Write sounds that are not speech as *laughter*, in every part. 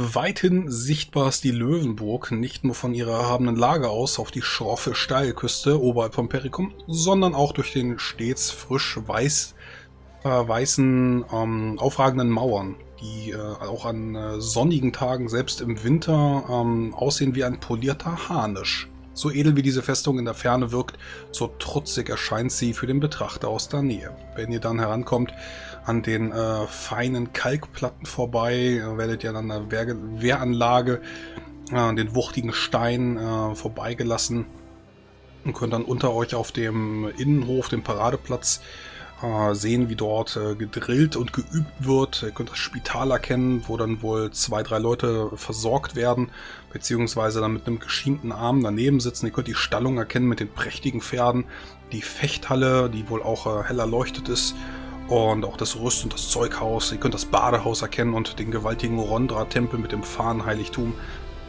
Weithin sichtbar ist die Löwenburg nicht nur von ihrer erhabenen Lage aus auf die schroffe Steilküste oberhalb von Perikum, sondern auch durch den stets frisch weiß, äh, weißen, ähm, aufragenden Mauern, die äh, auch an äh, sonnigen Tagen, selbst im Winter, ähm, aussehen wie ein polierter Harnisch. So edel wie diese Festung in der Ferne wirkt, so trutzig erscheint sie für den Betrachter aus der Nähe. Wenn ihr dann herankommt an den äh, feinen Kalkplatten vorbei, werdet ihr an der Wehr Wehranlage, äh, den wuchtigen Stein äh, vorbeigelassen und könnt dann unter euch auf dem Innenhof, dem Paradeplatz, äh, sehen, wie dort äh, gedrillt und geübt wird. Ihr könnt das Spital erkennen, wo dann wohl zwei, drei Leute versorgt werden, beziehungsweise dann mit einem geschienten Arm daneben sitzen. Ihr könnt die Stallung erkennen mit den prächtigen Pferden, die Fechthalle, die wohl auch äh, hell erleuchtet ist, und auch das Rüst- und das Zeughaus. Ihr könnt das Badehaus erkennen und den gewaltigen Rondra-Tempel mit dem Fahnenheiligtum,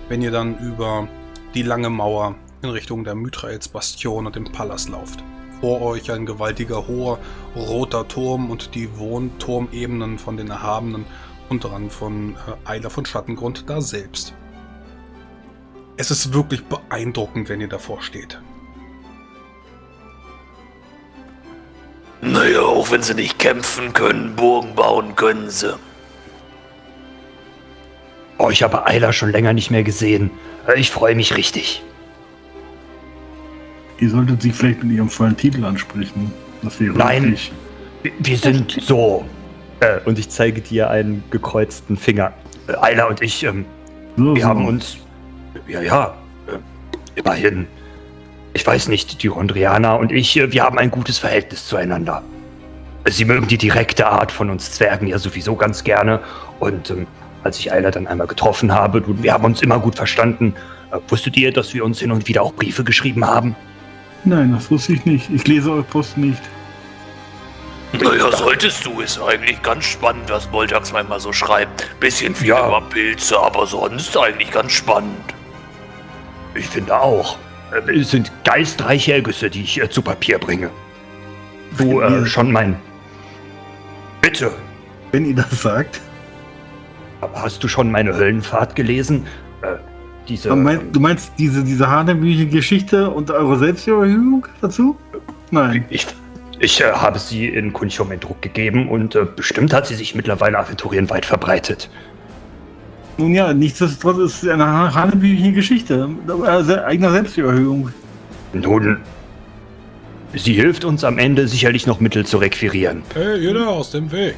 wenn ihr dann über die lange Mauer in Richtung der Mythraels Bastion und dem Palast lauft. Vor euch ein gewaltiger hoher roter Turm und die Wohnturmebenen von den Erhabenen und dran von äh, Eiler von Schattengrund da selbst. Es ist wirklich beeindruckend, wenn ihr davor steht. Naja, auch wenn sie nicht kämpfen können, Burgen bauen können sie. Oh, ich habe Eiler schon länger nicht mehr gesehen. Ich freue mich richtig. Ihr solltet sie vielleicht mit ihrem vollen Titel ansprechen. Das wäre Nein, richtig. wir sind so. Äh, und ich zeige dir einen gekreuzten Finger. Äh, Ayla und ich, ähm, so, wir so. haben uns, ja, ja, äh, immerhin, ich weiß nicht, die Rondrianer und ich, äh, wir haben ein gutes Verhältnis zueinander. Sie mögen die direkte Art von uns Zwergen ja sowieso ganz gerne. Und ähm, als ich Ayla dann einmal getroffen habe, wir haben uns immer gut verstanden. Äh, wusstet ihr, dass wir uns hin und wieder auch Briefe geschrieben haben? Nein, das wusste ich nicht. Ich lese eure Post nicht. Naja, solltest du. Ist eigentlich ganz spannend, was Boltax manchmal so schreibt. Bisschen viel ja. über Pilze, aber sonst eigentlich ganz spannend. Ich finde auch. Äh, es sind geistreiche Ergüsse, die ich äh, zu Papier bringe. Du äh, schon mein. Bitte. Wenn ihr das sagt. Hast du schon meine Höllenfahrt gelesen? Äh, diese. Du meinst, du meinst diese, diese hanebüchige Geschichte und eure Selbstüberhöhung dazu? Nein. Ich, ich äh, habe sie in Kunchum in Druck gegeben und äh, bestimmt hat sie sich mittlerweile aventurienweit verbreitet. Nun ja, nichtsdestotrotz ist es eine hanebüchige Geschichte. Äh, eigener Selbstüberhöhung. Nun, sie hilft uns am Ende sicherlich noch Mittel zu requirieren. Hey, ihr da aus dem Weg.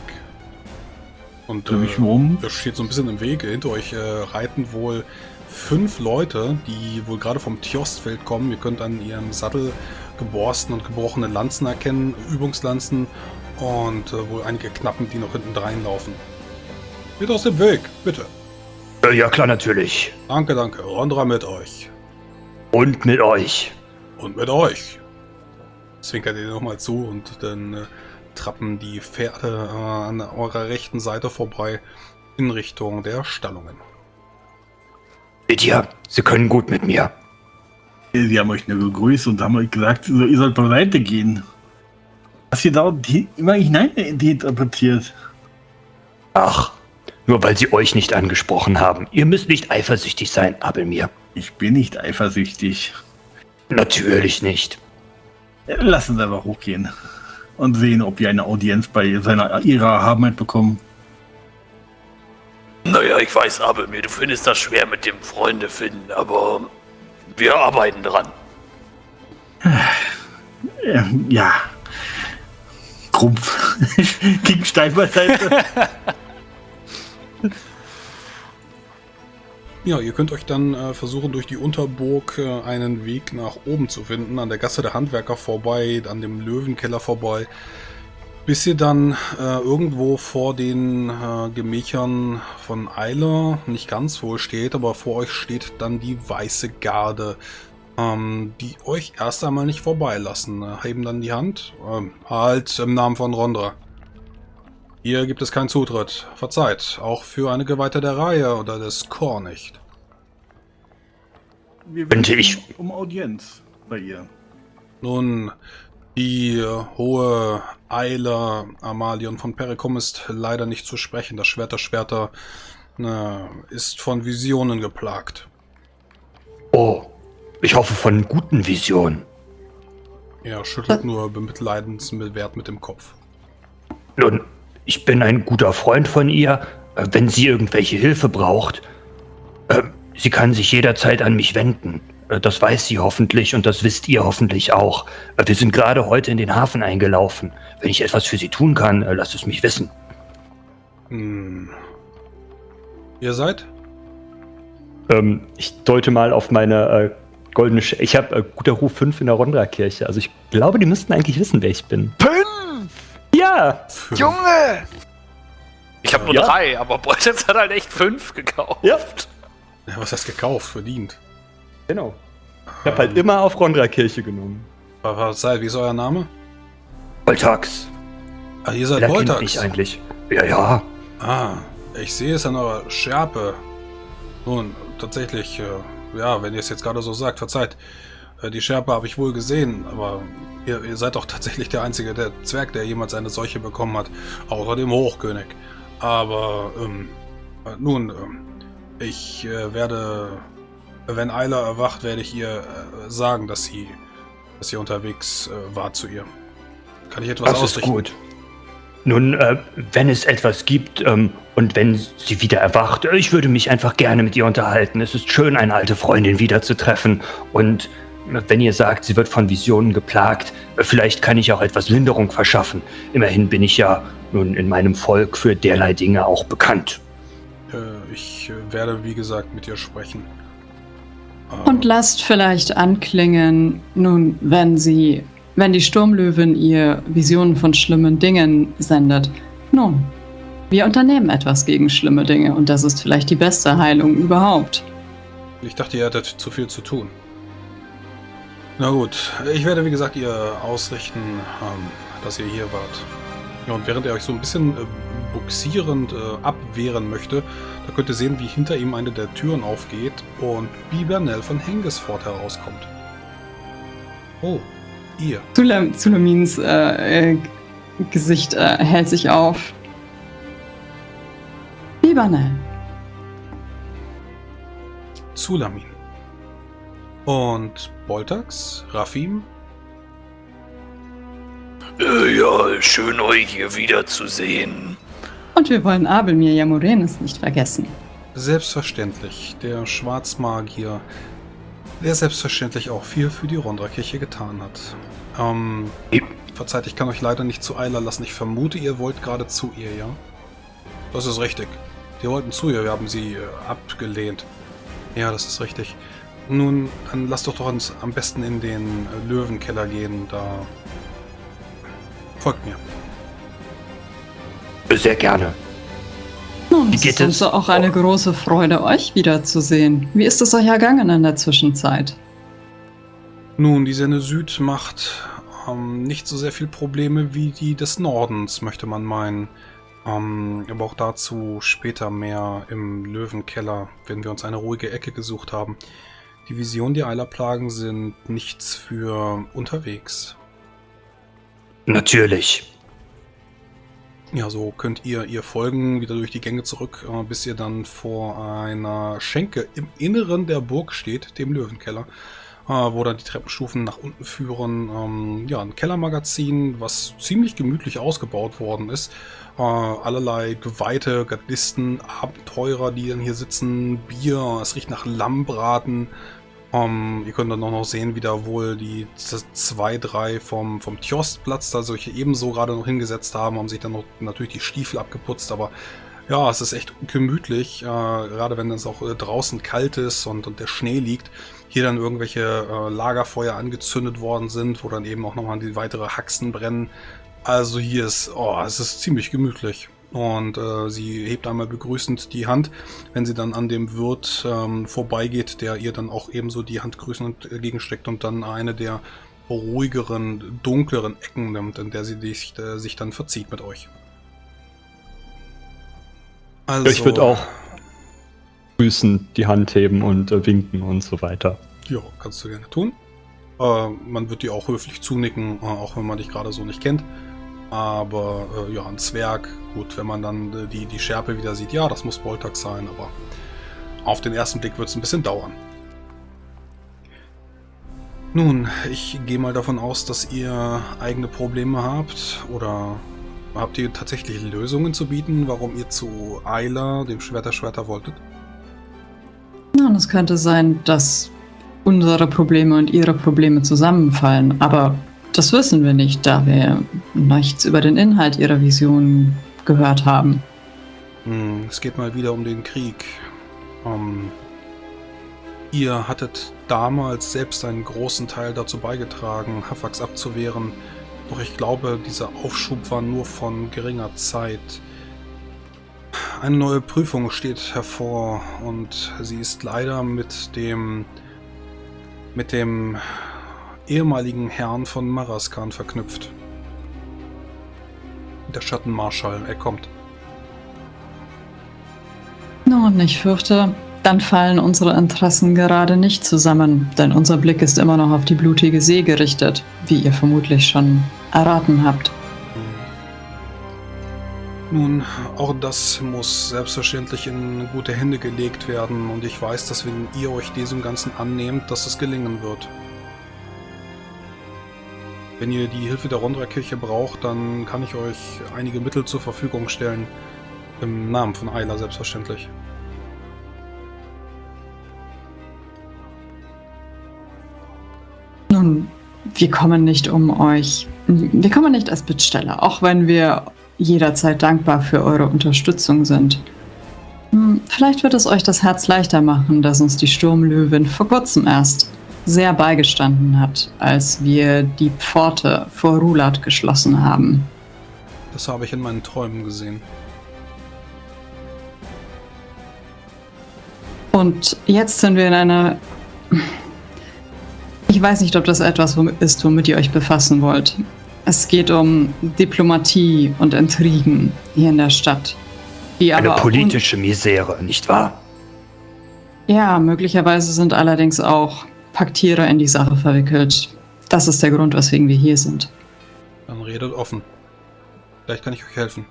Und äh, ich um. das steht so ein bisschen im Weg. Hinter euch äh, reiten wohl fünf Leute, die wohl gerade vom Tjostfeld kommen. Ihr könnt an ihrem Sattel geborsten und gebrochene Lanzen erkennen, Übungslanzen und äh, wohl einige Knappen, die noch hinten reinlaufen. Geht aus dem Weg, bitte. Äh, ja, klar, natürlich. Danke, danke. Rondra mit euch. Und mit euch. Und mit euch. Zwinkert ihr nochmal zu und dann äh, trappen die Pferde äh, an eurer rechten Seite vorbei in Richtung der Stallungen. Lydia, Sie können gut mit mir. Sie haben euch nur gegrüßt und haben euch gesagt, so, ihr sollt beiseite gehen. Was ihr da immer hineininterpretiert. Ach, nur weil sie euch nicht angesprochen haben. Ihr müsst nicht eifersüchtig sein, Abelmir. Ich bin nicht eifersüchtig. Natürlich nicht. Lassen Sie aber hochgehen und sehen, ob wir eine Audienz bei seiner ihrer Erhabenheit bekommen. Naja, ich weiß, Abelmir, du findest das schwer mit dem Freunde finden, aber wir arbeiten dran. Ja. Krumpf. *laughs* Gegen Stein beiseite. *laughs* *laughs* Ja, ihr könnt euch dann äh, versuchen, durch die Unterburg äh, einen Weg nach oben zu finden, an der Gasse der Handwerker vorbei, an dem Löwenkeller vorbei, bis ihr dann äh, irgendwo vor den äh, Gemächern von Eiler, nicht ganz wohl steht, aber vor euch steht dann die Weiße Garde, ähm, die euch erst einmal nicht vorbeilassen. Äh, heben dann die Hand. Ähm, halt im Namen von Rondra. Hier gibt es keinen Zutritt. Verzeiht, auch für eine Geweihte der Reihe oder des Chor nicht. Wir Könnte ich um Audienz bei ihr. Nun, die hohe Eile Amalion von Perikum ist leider nicht zu sprechen. Das Schwert der Schwerter na, ist von Visionen geplagt. Oh, ich hoffe von guten Visionen. Er schüttelt nur bemitleidenswert mit dem Kopf. Nun, ich bin ein guter Freund von ihr. Äh, Wenn sie irgendwelche Hilfe braucht, äh, sie kann sich jederzeit an mich wenden. Äh, Das weiß sie hoffentlich und das wisst ihr hoffentlich auch. Wir sind gerade heute in den Hafen eingelaufen. Wenn ich etwas für sie tun kann, lasst es mich wissen. Hm. Ihr seid? Ähm, ich deute mal auf meine äh, goldene Sch Ich habe äh, guter Ruf 5 in der Rondra-Kirche. Also ich glaube, die müssten eigentlich wissen, wer ich bin. Fünf! Ja! Junge! Ich habe nur Ja. drei, aber Boltens hat halt echt fünf gekauft. Ja. Ja, was hast gekauft? Verdient. Genau. Ich habe halt immer auf Rondra-Kirche genommen. Seid, wie ist euer Name? Voltax. Ah, ihr seid Voltax. mich eigentlich? Ja, ja. Ah, ich sehe es an eurer Schärpe. Nun, tatsächlich, äh, ja, wenn ihr es jetzt gerade so sagt, verzeiht. Äh, die Schärpe habe ich wohl gesehen, aber ihr, ihr seid doch tatsächlich der einzige der Zwerg, der jemals eine solche bekommen hat. Außer dem Hochkönig. Aber, ähm, äh, nun, ähm, ich äh, werde, wenn Ayla erwacht, werde ich ihr äh, sagen, dass sie, dass ihr unterwegs äh, war zu ihr. Kann ich etwas Das ist ausrichten? gut. Nun, äh, wenn es etwas gibt ähm, und wenn sie wieder erwacht, äh, ich würde mich einfach gerne mit ihr unterhalten. Es ist schön, eine alte Freundin wiederzutreffen. Und äh, wenn ihr sagt, sie wird von Visionen geplagt, vielleicht kann ich auch etwas Linderung verschaffen. Immerhin bin ich ja nun in meinem Volk für derlei Dinge auch bekannt. Äh, ich äh, werde, wie gesagt, mit ihr sprechen. Äh, Und lasst vielleicht anklingen, nun, wenn sie, wenn die Sturmlöwin ihr Visionen von schlimmen Dingen sendet. Nun, wir unternehmen etwas gegen schlimme Dinge und das ist vielleicht die beste Heilung überhaupt. ich dachte, ihr hättet zu viel zu tun. Na gut, ich werde, wie gesagt, ihr ausrichten, ähm, dass ihr hier wart. Ja, und während er euch so ein bisschen äh, buxierend äh, abwehren möchte, da könnt ihr sehen, wie hinter ihm eine der Türen aufgeht und Bibernell von Hengesfort herauskommt. Oh, ihr. Zulam, Zulamins äh, äh, Gesicht äh, hält sich auf. Libanel, Zulamin. Und Boltax, Rafim, Äh, ja, schön euch hier wiederzusehen. und wir wollen Abelmir Jamorenes nicht vergessen. Selbstverständlich, der Schwarzmagier, der selbstverständlich auch viel für die Rondra-Kirche getan hat. Ähm, verzeiht, ich kann euch leider nicht zu Eiler lassen. Ich vermute, ihr wollt gerade zu ihr, ja? Das ist richtig. Wir wollten zu ihr, wir haben sie äh, abgelehnt. Ja, das ist richtig. Nun, dann lasst doch doch uns am besten in den äh, Löwenkeller gehen, da... Folgt mir. Sehr gerne. Nun, Wie es geht ist uns auch eine große Freude, euch wiederzusehen. Wie ist es euch ergangen in der Zwischenzeit? Nun, die Senne Süd macht ähm, nicht so sehr viel Probleme wie die des Nordens, möchte man meinen. Ähm, aber auch dazu später mehr im Löwenkeller, wenn wir uns eine ruhige Ecke gesucht haben. Die Visionen der Eilerplagen sind nichts für unterwegs. Natürlich. Ja, so könnt ihr ihr folgen, wieder durch die Gänge zurück, äh, bis ihr dann vor einer Schenke im Inneren der Burg steht, dem Löwenkeller, wo dann die Treppenstufen nach unten führen. Ähm, ja, ein Kellermagazin, was ziemlich gemütlich ausgebaut worden ist. Äh, allerlei Geweihte, Gardisten, Abenteurer, die dann hier sitzen, Bier, es riecht nach Lammbraten. Ähm, ihr könnt dann auch noch sehen, wie da wohl die zwei, drei vom, vom Tjostplatz da solche ebenso gerade noch hingesetzt haben, haben sich dann noch natürlich die Stiefel abgeputzt, aber ja, es ist echt gemütlich, äh, gerade wenn es auch äh, draußen kalt ist und, und der Schnee liegt. Hier dann irgendwelche äh, Lagerfeuer angezündet worden sind, wo dann eben auch nochmal die weitere Haxen brennen. Also hier ist, oh, es ist ziemlich gemütlich. Und äh, sie hebt einmal begrüßend die Hand, wenn sie dann an dem Wirt ähm, vorbeigeht, der ihr dann auch ebenso die Hand grüßend entgegensteckt und dann eine der ruhigeren, dunkleren Ecken nimmt, in der sie sich, äh, sich dann verzieht mit euch. Also, Ich würde auch grüßen, die Hand heben und äh, winken und so weiter. Ja, kannst du gerne tun. Äh, man wird dir auch höflich zunicken, äh, auch wenn man dich gerade so nicht kennt. Aber äh, ja, ein Zwerg, gut, wenn man dann äh, die, die Schärpe wieder sieht, ja, das muss Boltax sein, aber auf den ersten Blick wird es ein bisschen dauern. Nun, ich gehe mal davon aus, dass ihr eigene Probleme habt oder habt ihr tatsächlich Lösungen zu bieten, warum ihr zu Ayla, dem Schwerter Schwerter, wolltet? Nun, es könnte sein, dass unsere Probleme und ihre Probleme zusammenfallen, aber das wissen wir nicht, da wir nichts über den Inhalt ihrer Vision gehört haben. Hm, es geht mal wieder um den Krieg. Um, ihr hattet damals selbst einen großen Teil dazu beigetragen, Hafax abzuwehren, doch ich glaube, dieser Aufschub war nur von geringer Zeit. Eine neue Prüfung steht hervor und sie ist leider mit dem mit dem ehemaligen Herrn von Maraskan verknüpft. Der Schattenmarschall, er kommt. Nun, ich fürchte, dann fallen unsere Interessen gerade nicht zusammen, denn unser Blick ist immer noch auf die blutige See gerichtet, wie ihr vermutlich schon erraten habt. Nun, auch das muss selbstverständlich in gute Hände gelegt werden und ich weiß, dass wenn ihr euch diesem Ganzen annehmt, dass es gelingen wird. Wenn ihr die Hilfe der Rondra-Kirche braucht, dann kann ich euch einige Mittel zur Verfügung stellen. Im Namen von Ayla selbstverständlich. Nun, wir kommen nicht um euch. Wir kommen nicht als Bittsteller, auch wenn wir jederzeit dankbar für eure Unterstützung sind. Hm, vielleicht wird es euch das Herz leichter machen, dass uns die Sturmlöwin vor kurzem erst sehr beigestanden hat, als wir die Pforte vor Rulat geschlossen haben. Das habe ich in meinen Träumen gesehen. Und jetzt sind wir in einer... Ich weiß nicht, ob das etwas ist, womit ihr euch befassen wollt. Es geht um Diplomatie und Intrigen hier in der Stadt. Die Eine politische Misere, nicht wahr? Ja, möglicherweise sind allerdings auch Paktierer in die Sache verwickelt. Das ist der Grund, weswegen wir hier sind. Dann redet offen. Vielleicht kann ich euch helfen.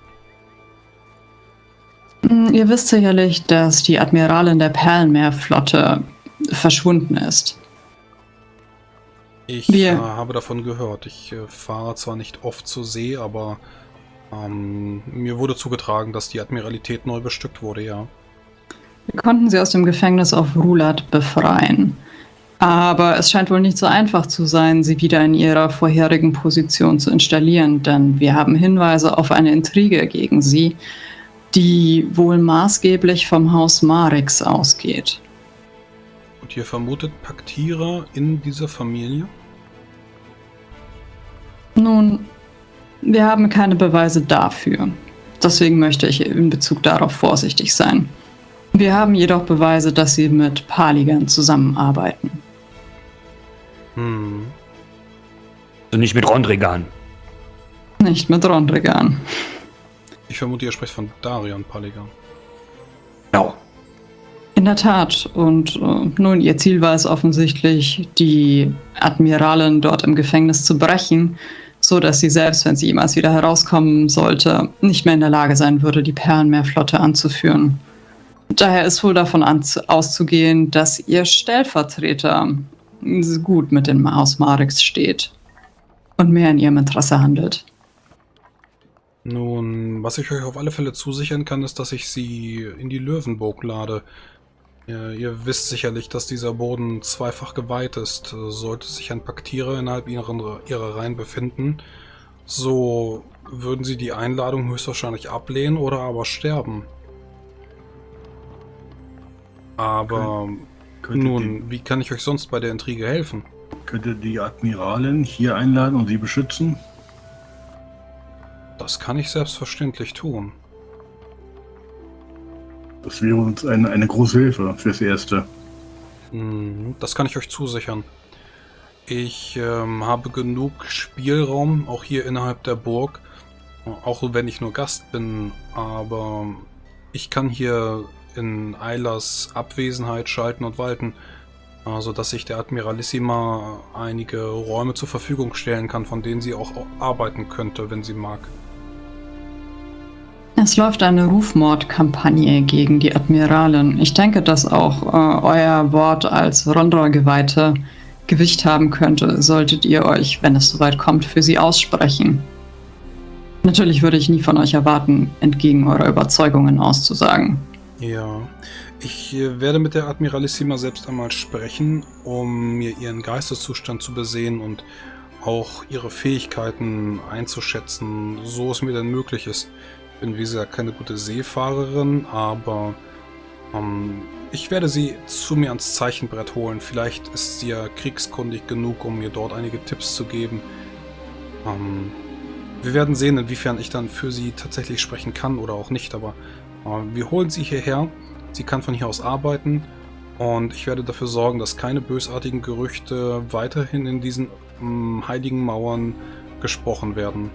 Hm, ihr wisst sicherlich, dass die Admiralin der Perlenmeerflotte verschwunden ist. Ich äh, habe davon gehört. Ich äh, fahre zwar nicht oft zur See, aber ähm, mir wurde zugetragen, dass die Admiralität neu bestückt wurde, ja. Wir konnten sie aus dem Gefängnis auf Rulat befreien. Aber es scheint wohl nicht so einfach zu sein, sie wieder in ihrer vorherigen Position zu installieren, denn wir haben Hinweise auf eine Intrige gegen sie, die wohl maßgeblich vom Haus Marix ausgeht. Und ihr vermutet Paktierer in dieser Familie? Nun, wir haben keine Beweise dafür. Deswegen möchte ich in Bezug darauf vorsichtig sein. Wir haben jedoch Beweise, dass sie mit Paligan zusammenarbeiten. Hm. Also nicht mit Rondrigan. Nicht mit Rondrigan. Ich vermute, ihr sprecht von Darion Paligan. Genau. In der Tat. Und äh, nun, ihr Ziel war es offensichtlich, die Admiralin dort im Gefängnis zu brechen so dass sie selbst, wenn sie jemals wieder herauskommen sollte, nicht mehr in der Lage sein würde, die Perlenmeerflotte anzuführen. Daher ist wohl davon auszugehen, dass ihr Stellvertreter gut mit dem Haus Marix steht und mehr in ihrem Interesse handelt. Nun, was ich euch auf alle Fälle zusichern kann, ist, dass ich sie in die Löwenburg lade. Ihr, ihr, wisst sicherlich, dass dieser Boden zweifach geweiht ist. Sollte sich ein Paktierer innerhalb ihrer, ihrer Reihen befinden, so würden sie die Einladung höchstwahrscheinlich ablehnen oder aber sterben. Aber Kön nun, die, wie kann ich euch sonst bei der Intrige helfen? Könnte die Admiralin hier einladen und sie beschützen? Das kann ich selbstverständlich tun. Das wäre uns eine, eine große Hilfe fürs Erste. Hm, das kann ich euch zusichern. Ich ähm, habe genug Spielraum, auch hier innerhalb der Burg. Auch wenn ich nur Gast bin, aber ich kann hier in Eilers Abwesenheit schalten und walten. Also, dass sich der Admiralissima einige Räume zur Verfügung stellen kann, von denen sie auch arbeiten könnte, wenn sie mag. Es läuft eine Rufmordkampagne gegen die Admiralin. Ich denke, dass auch äh, euer Wort als Rondra-Geweihte Gewicht haben könnte, solltet ihr euch, wenn es soweit kommt, für sie aussprechen. Natürlich würde ich nie von euch erwarten, entgegen eurer Überzeugungen auszusagen. Ja, ich äh, werde mit der Admiralissima selbst einmal sprechen, um mir ihren Geisteszustand zu besehen und auch ihre Fähigkeiten einzuschätzen, so es mir denn möglich ist bin, wie gesagt, keine gute Seefahrerin, aber ähm, ich werde sie zu mir ans Zeichenbrett holen. Vielleicht ist sie ja kriegskundig genug, um mir dort einige Tipps zu geben. Ähm, wir werden sehen, inwiefern ich dann für sie tatsächlich sprechen kann oder auch nicht, aber äh, wir holen sie hierher. Sie kann von hier aus arbeiten und ich werde dafür sorgen, dass keine bösartigen Gerüchte weiterhin in diesen ähm, heiligen Mauern gesprochen werden.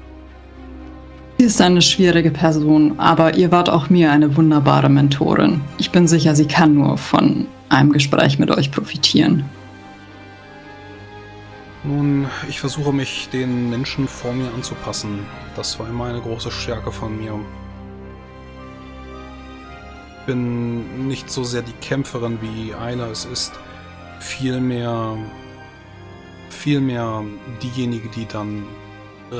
Sie ist eine schwierige Person, aber ihr wart auch mir eine wunderbare Mentorin. Ich bin sicher, sie kann nur von einem Gespräch mit euch profitieren. Nun, ich versuche mich den Menschen vor mir anzupassen. Das war immer eine große Stärke von mir. Ich bin nicht so sehr die Kämpferin wie Ayla es ist, vielmehr, vielmehr diejenige, die dann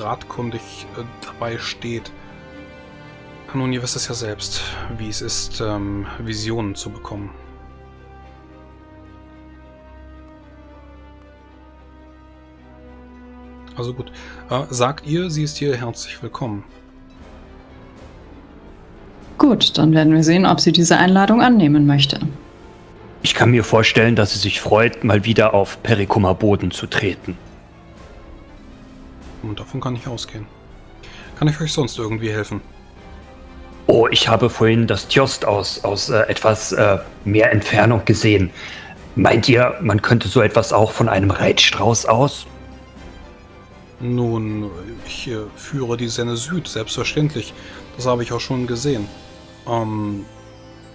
ratkundig äh, dabei steht. Nun, ihr wisst es ja selbst, wie es ist, ähm, Visionen zu bekommen. Also gut. Äh, sagt ihr, sie ist hier herzlich willkommen. Gut, dann werden wir sehen, ob sie diese Einladung annehmen möchte. Ich kann mir vorstellen, dass sie sich freut, mal wieder auf Perikuma Boden zu treten. Und davon kann ich ausgehen. Kann ich euch sonst irgendwie helfen? Oh, ich habe vorhin das Tjost aus, aus äh, etwas äh, mehr Entfernung gesehen. Meint ihr, man könnte so etwas auch von einem Reitstrauß aus? Nun, ich äh, führe die Senne Süd, selbstverständlich. Das habe ich auch schon gesehen. Ähm,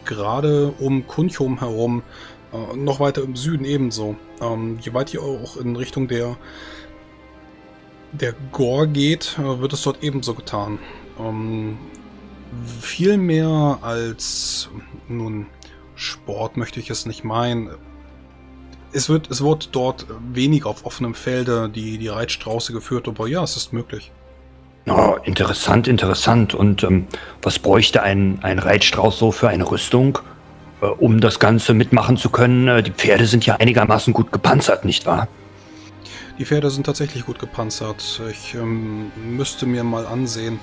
gerade um Kunchum herum, äh, noch weiter im Süden ebenso. Ähm, je weiter ihr auch in Richtung der der Gore geht, wird es dort ebenso getan. Ähm, viel mehr als nun Sport möchte ich es nicht meinen. Es wird, es wird dort wenig auf offenem Felde die, die Reitstrauße geführt, aber ja, es ist möglich. Oh, interessant, interessant. Und ähm, was bräuchte ein, ein Reitstrauß so für eine Rüstung, äh, um das Ganze mitmachen zu können? Äh, die Pferde sind ja einigermaßen gut gepanzert, nicht wahr? Die Pferde sind tatsächlich gut gepanzert. Ich ähm, müsste mir mal ansehen.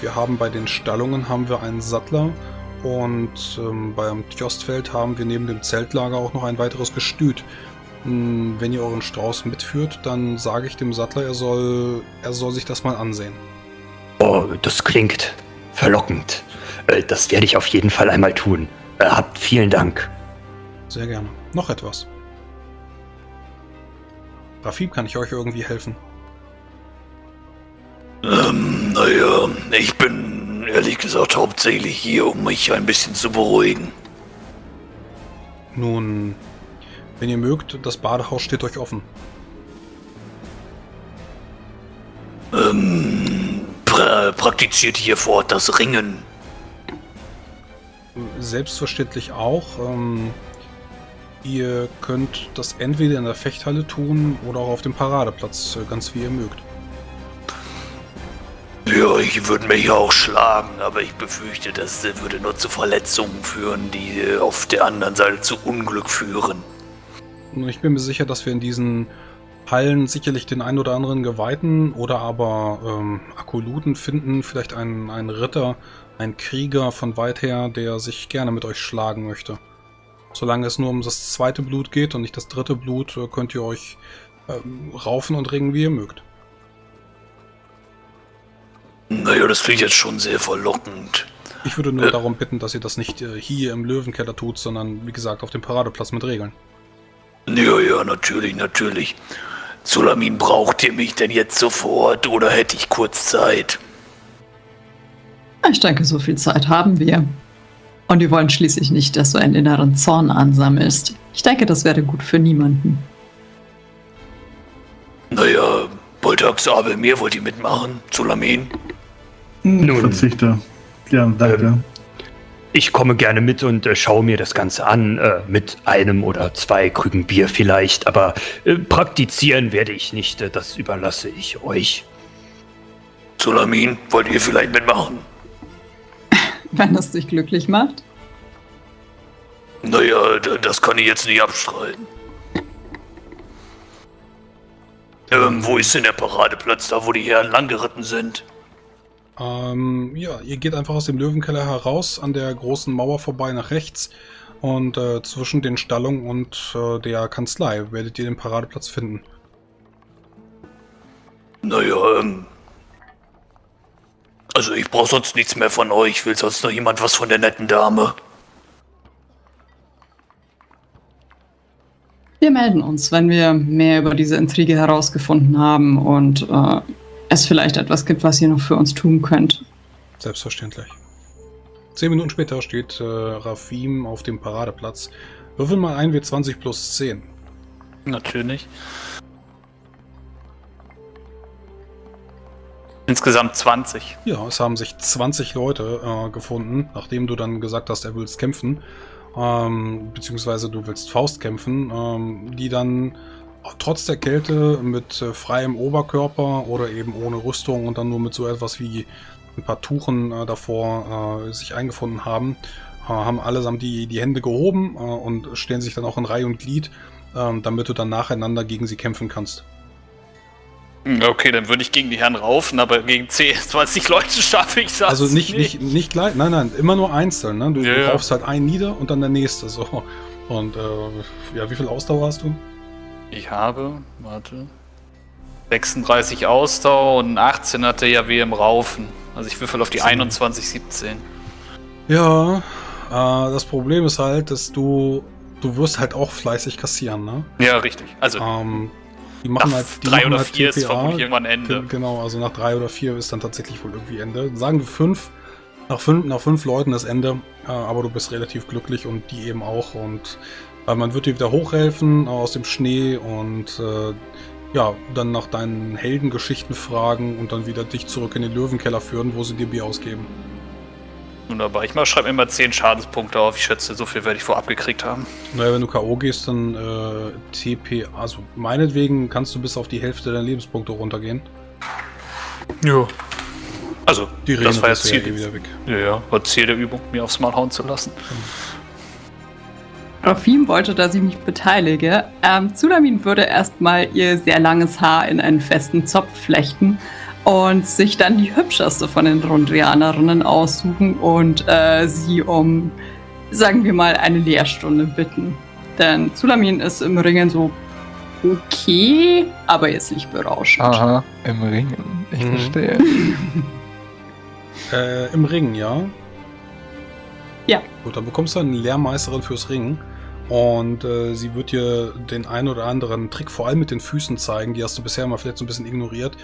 Wir haben bei den Stallungen haben wir einen Sattler und ähm, beim Tjostfeld haben wir neben dem Zeltlager auch noch ein weiteres Gestüt. Ähm, wenn ihr euren Strauß mitführt, dann sage ich dem Sattler, er soll, er soll sich das mal ansehen. Oh, das klingt verlockend. Äh, das werde ich auf jeden Fall einmal tun. Äh, habt vielen Dank. Sehr gerne. Noch etwas. Rafib, kann ich euch irgendwie helfen? Ähm, naja, ich bin ehrlich gesagt hauptsächlich hier, um mich ein bisschen zu beruhigen. Nun, wenn ihr mögt, das Badehaus steht euch offen. Ähm, pra praktiziert hier fort das Ringen? Selbstverständlich auch. Ähm, Ihr könnt das entweder in der Fechthalle tun oder auch auf dem Paradeplatz, äh, ganz wie ihr mögt. Ja, ich würde mich auch schlagen, aber ich befürchte, das würde nur zu Verletzungen führen, die äh, auf der anderen Seite zu Unglück führen. Ich bin mir sicher, dass wir in diesen Hallen sicherlich den einen oder anderen Geweihten oder aber ähm, Akoluten finden, vielleicht einen, einen Ritter, einen Krieger von weit her, der sich gerne mit euch schlagen möchte. Solange es nur um das zweite Blut geht und nicht das dritte Blut, äh, könnt ihr euch ähm, raufen und ringen, wie ihr mögt. Naja, das klingt jetzt schon sehr verlockend. Ich würde nur äh. darum bitten, dass ihr das nicht äh, hier im Löwenkeller tut, sondern wie gesagt auf dem Paradeplatz mit Regeln. Ja, ja, natürlich, natürlich. Sulamin, braucht ihr mich denn jetzt sofort oder hätte ich kurz Zeit? Ich denke, so viel Zeit haben wir. Und wir wollen schließlich nicht, dass du einen inneren Zorn ansammelst. Ich denke, das wäre gut für niemanden. Naja, Boltax, aber mir wollt ihr mitmachen, Zulamin. Nun. Nun. Verzichte. Ja, danke. Ich komme gerne mit und äh, schaue mir das Ganze an, äh, mit einem oder zwei Krügen Bier vielleicht, aber äh, praktizieren werde ich nicht, äh, das überlasse ich euch. Zulamin, wollt ihr vielleicht mitmachen? Wenn es dich glücklich macht. Naja, das kann ich jetzt nicht abstreiten. Ähm, wo ist denn der Paradeplatz, da wo die Herren langgeritten sind? Ähm, ja, ihr geht einfach aus dem Löwenkeller heraus, an der großen Mauer vorbei nach rechts. Und äh, zwischen den Stallungen und äh, der Kanzlei werdet ihr den Paradeplatz finden. Naja, ähm. Also ich brauche sonst nichts mehr von euch. Will sonst noch jemand was von der netten Dame? Wir melden uns, wenn wir mehr über diese Intrige herausgefunden haben und äh, es vielleicht etwas gibt, was ihr noch für uns tun könnt. Selbstverständlich. Zehn Minuten später steht äh, Rafim auf dem Paradeplatz. Würfel mal ein W20 plus 10. Natürlich. Insgesamt 20. Ja, es haben sich 20 Leute äh, gefunden, nachdem du dann gesagt hast, er willst kämpfen, ähm, beziehungsweise du willst Faust kämpfen, ähm, die dann trotz der Kälte mit äh, freiem Oberkörper oder eben ohne Rüstung und dann nur mit so etwas wie ein paar Tuchen äh, davor äh, sich eingefunden haben, äh, haben allesamt die, die Hände gehoben äh, und stellen sich dann auch in Reihe und Glied, ähm, damit du dann nacheinander gegen sie kämpfen kannst. Hm, Okay, dann würde ich gegen die Herren raufen, aber gegen 10, 20 *laughs* Leute schaffe ich das. Also nicht, nicht, nicht gleich, nein, nein, immer nur einzeln. Ne? Du, Ja, du ja. kaufst halt einen nieder und dann der nächste. So. Und äh, ja, wie viel Ausdauer hast du? Ich habe, warte, 36 Ausdauer und 18 hatte ja wie im Raufen. Also ich würfel auf die Sieben. 21, 17. Ja, äh, das Problem ist halt, dass du, du wirst halt auch fleißig kassieren, ne? Ja, richtig. Also Ähm, die nach machen halt, die drei machen oder halt vier ist TPA. vermutlich irgendwann Ende. Ge- Genau, also nach drei oder vier ist dann tatsächlich wohl irgendwie Ende. Sagen wir fünf. Nach fünf, nach fünf Leuten ist Ende, äh, aber du bist relativ glücklich und die eben auch. Und äh, man wird dir wieder hochhelfen äh, aus dem Schnee und äh, ja, dann nach deinen Heldengeschichten fragen und dann wieder dich zurück in den Löwenkeller führen, wo sie dir Bier ausgeben. Wunderbar. Ich schreibe immer 10 Schadenspunkte auf. Ich schätze, so viel werde ich vorab gekriegt haben. Naja, wenn du K.O. gehst, dann äh, TP, also meinetwegen kannst du bis auf die Hälfte deiner Lebenspunkte runtergehen. Ja. Also, Die das war ja regenerierst du ja Ziel. eh wieder weg. Ja, ja, war Ziel der Übung, mir aufs Mal hauen zu lassen. Rafim wollte, dass ich mich beteilige. Ähm, Zulamin würde erstmal ihr sehr langes Haar in einen festen Zopf flechten und sich dann die hübscheste von den Rondrianerinnen aussuchen und äh, sie um, sagen wir mal, eine Lehrstunde bitten. Denn Zulamin ist im Ringen so okay, aber jetzt nicht berauschend. Aha, im Ringen. Ich Mhm. verstehe. *laughs* Äh, Im Ring, ja? Ja. Gut, dann bekommst du eine Lehrmeisterin fürs Ringen. Und äh, sie wird dir den einen oder anderen Trick, vor allem mit den Füßen zeigen. Die hast du bisher mal vielleicht so ein bisschen ignoriert.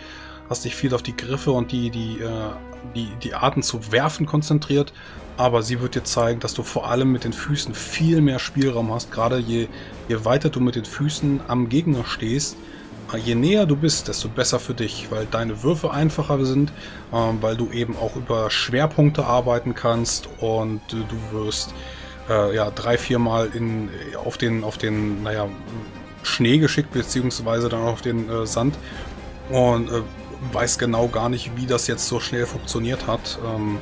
Hast dich viel auf die Griffe und die, die, äh, die, die Arten zu werfen konzentriert. Aber sie wird dir zeigen, dass du vor allem mit den Füßen viel mehr Spielraum hast. Gerade je, je weiter du mit den Füßen am Gegner stehst, äh, je näher du bist, desto besser für dich, weil deine Würfe einfacher sind, ähm, weil du eben auch über Schwerpunkte arbeiten kannst und du wirst äh, ja drei, viermal in, auf den, auf den, naja, Schnee geschickt, beziehungsweise dann auf den äh, Sand und äh, weiß genau gar nicht, wie das jetzt so schnell funktioniert hat. Ähm,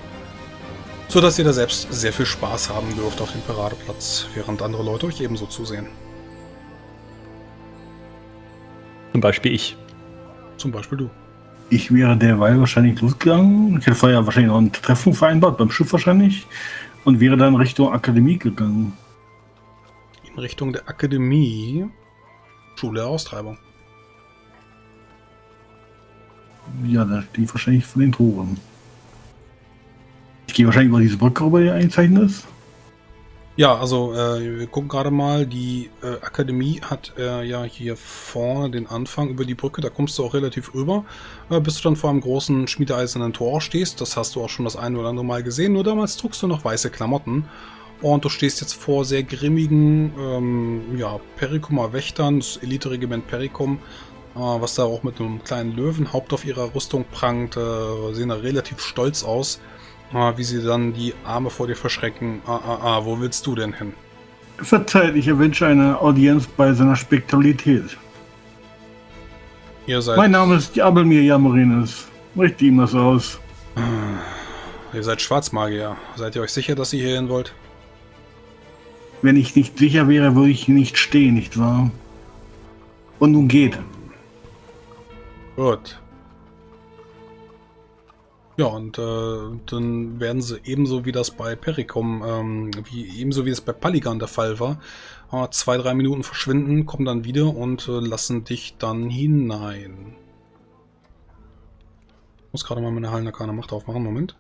so dass ihr da selbst sehr viel Spaß haben dürft auf dem Paradeplatz, während andere Leute euch ebenso zusehen. Zum Beispiel ich. Zum Beispiel du. Ich wäre derweil wahrscheinlich losgegangen. Ich hätte vorher wahrscheinlich noch ein Treffen vereinbart, beim Schiff wahrscheinlich. Und wäre dann Richtung Akademie gegangen. In Richtung der Akademie. Schule der Austreibung. Ja, da stehe ich wahrscheinlich vor den Toren. Ich gehe wahrscheinlich über diese Brücke rüber, die eingezeichnet ist. Ja, also äh, wir gucken gerade mal, die äh, Akademie hat äh, ja hier vorne den Anfang über die Brücke, da kommst du auch relativ rüber, äh, bis du dann vor einem großen schmiedeeisernen Tor stehst. Das hast du auch schon das ein oder andere Mal gesehen, nur damals trugst du noch weiße Klamotten. Und du stehst jetzt vor sehr grimmigen ähm, ja, Perikumer Wächtern, das Elite-Regiment Perikum, was da auch mit einem kleinen Löwenhaupt auf ihrer Rüstung prangt, äh, sehen da relativ stolz aus. Ah, wie sie dann die Arme vor dir verschrecken. Ah, ah, ah, wo willst du denn hin? Verzeiht, ich erwünsche eine Audienz bei seiner Spektralität. Ihr seid, Mein Name ist Abelmir Jammerines. Richte ihm das aus. ihr seid Schwarzmagier. Seid ihr euch sicher, dass ihr hier hin wollt? Wenn ich nicht sicher wäre, würde ich hier nicht stehen, nicht wahr? Und nun geht. Gut. Ja, und äh, dann werden sie ebenso wie das bei Pericom, ähm, wie ebenso wie es bei Paligan der Fall war, äh, zwei, drei Minuten verschwinden, kommen dann wieder und äh, lassen dich dann hinein. Ich muss gerade mal meine Hallenarkane Macht aufmachen, Moment.